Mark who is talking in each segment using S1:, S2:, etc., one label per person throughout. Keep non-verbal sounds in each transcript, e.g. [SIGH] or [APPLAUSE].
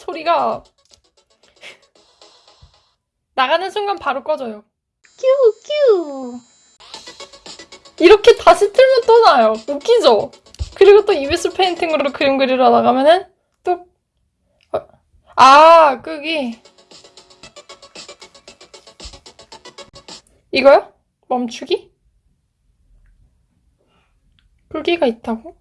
S1: 소리가 나가는 순간 바로 꺼져요.
S2: 큐 큐.
S1: 이렇게 다시 틀면 또 나요. 웃기죠? 그리고 또 ibis Paint으로 그림 그리러 나가면은 또 어, 아, 끄기. 이거요? 멈추기? 끄기가 있다고?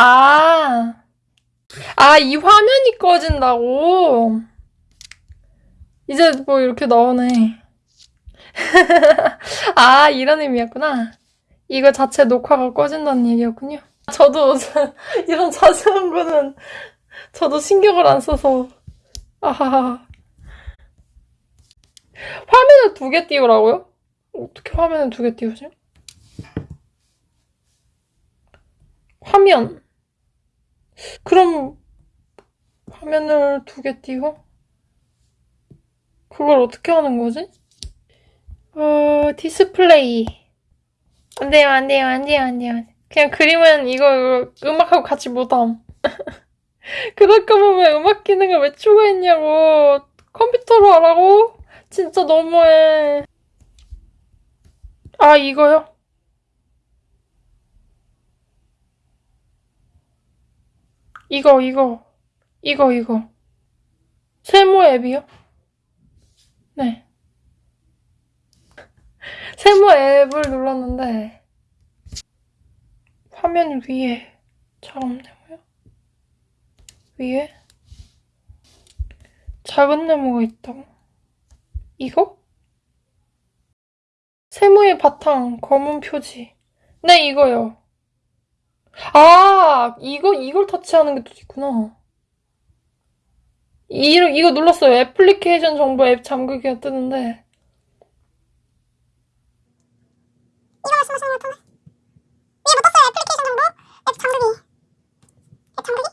S1: 아. 아, 이 화면이 꺼진다고? 이제 뭐 이렇게 나오네. [LAUGHS] 아, 이런 의미였구나. 이거 자체 녹화가 꺼진다는 얘기였군요. 저도 [LAUGHS] 이런 자세한 거는 저도 신경을 안 써서. 아하하. 화면을 두 개 띄우라고요? 어떻게 화면을 두 개 띄우지? 화면. 그럼 화면을 두 개 띄워? 그걸 어떻게 하는 거지? 어, 디스플레이. 안 돼요, 안 돼요, 안 돼요, 안 돼요. 그냥 그림은 이거, 이거 음악하고 같이 못함. 그럴 거면 왜 음악 기능을 왜 추가했냐고. 컴퓨터로 하라고? 진짜 너무해. 아, 이거요? 이거, 이거. 이거, 이거. 세모 앱이요? 네. [LAUGHS] 세모 앱을 눌렀는데 화면 위에 작업 네모요? 위에 작은 네모가 있다고? 이거? 세모의 바탕 검은 표지 네 이거요 아 이거 이걸 터치하는 게 또 있구나. 이, 이거 눌렀어요. 애플리케이션 정보 앱 잠그기가 뜨는데.
S2: 이거 말씀하시는 것 같은데. 위에 못 떴어요. 애플리케이션 정보. 앱 잠그기. 앱 잠그기?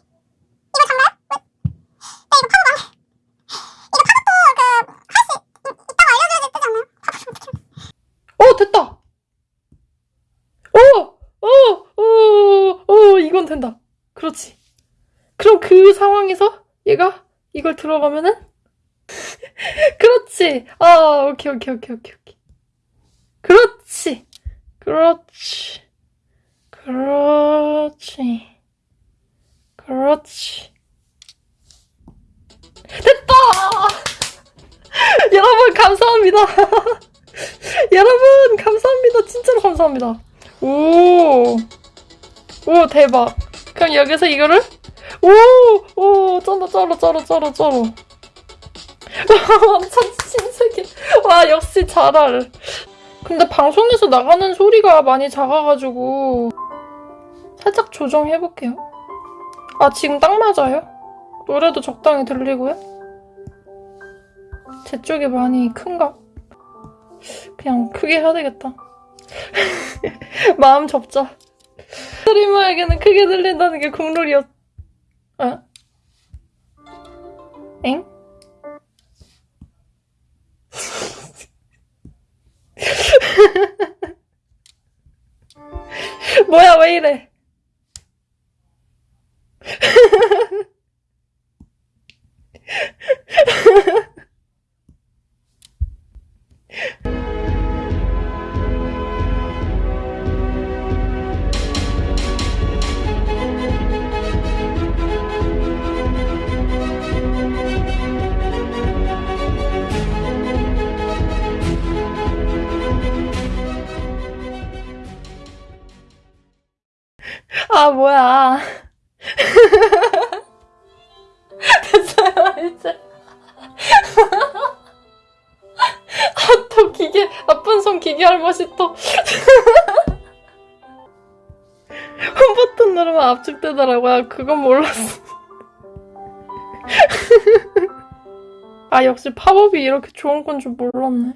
S2: 이거 잠가요? 왜? 네, 이거 팝업 안 해. 이거 팝업도 그, 할 수 있다고 알려줘야 되지 않나요? 팝업 어떻게
S1: 어, 됐다! 오! 오! 오! 오! 이건 된다. 그렇지. 그럼 그 상황에서 얘가 이걸 들어가면은? [LAUGHS] 그렇지. 아, 오케이, 오케이, 오케이, 오케이, 오케이. 그렇지. 그렇지. 그렇지. 그렇지. 됐다! [LAUGHS] 여러분, 감사합니다. [LAUGHS] 여러분 감사합니다 진짜로 감사합니다 오, 오 대박 그럼 여기서 이거를 오, 오 쩔어 쩔어 쩔어 쩔어 쩔어 [LAUGHS] 완전 신세계 와 역시 잘할 근데 방송에서 나가는 소리가 많이 작아가지고 살짝 조정해볼게요 아 지금 딱 맞아요? 노래도 적당히 들리고요? 제 쪽이 많이 큰가? 그냥 크게 해야 되겠다. [LAUGHS] 마음 접자. 스트리머에게는 크게 들린다는 게 국룰이었... 어? 엥? [LAUGHS] 뭐야 왜 이래 아 뭐야. 됐어요 이제 [LAUGHS] 아또 기계 나쁜 손 기계 할머니 또. [LAUGHS] 홈버튼 누르면 압축되더라고요. 그건 몰랐어. [LAUGHS] 아 역시 팝업이 이렇게 좋은 건 줄 몰랐네